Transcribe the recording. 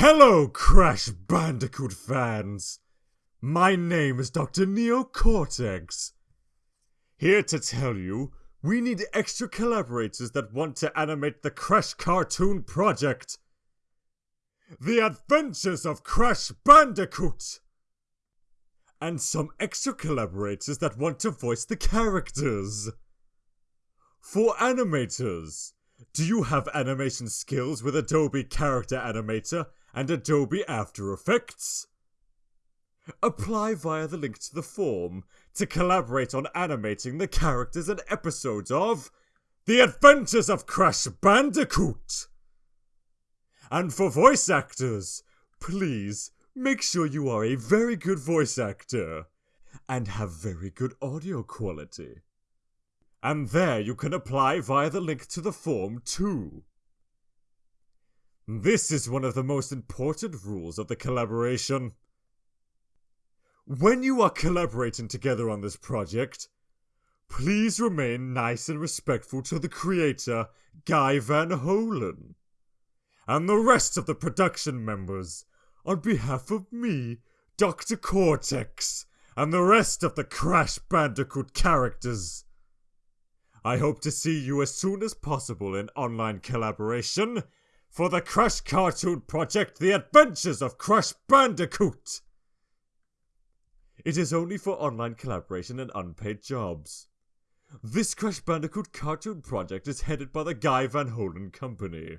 Hello, Crash Bandicoot fans! My name is Dr. Neo Cortex. Here to tell you, we need extra collaborators that want to animate the Crash Cartoon Project. The Adventures of Crash Bandicoot! And some extra collaborators that want to voice the characters. For animators, do you have animation skills with Adobe Character Animator and Adobe After Effects? Apply via the link to the form to collaborate on animating the characters and episodes of The Adventures of Crash Bandicoot! And for voice actors, please make sure you are a very good voice actor and have very good audio quality. And there you can apply via the link to the form too. This is one of the most important rules of the collaboration. When you are collaborating together on this project, please remain nice and respectful to the creator, Guy Van Holen, and the rest of the production members, on behalf of me, Dr. Cortex, and the rest of the Crash Bandicoot characters. I hope to see you as soon as possible in online collaboration for the Crash Cartoon Project The Adventures of Crash Bandicoot! It is only for online collaboration and unpaid jobs. This Crash Bandicoot cartoon project is headed by the Guy Van Holen Company.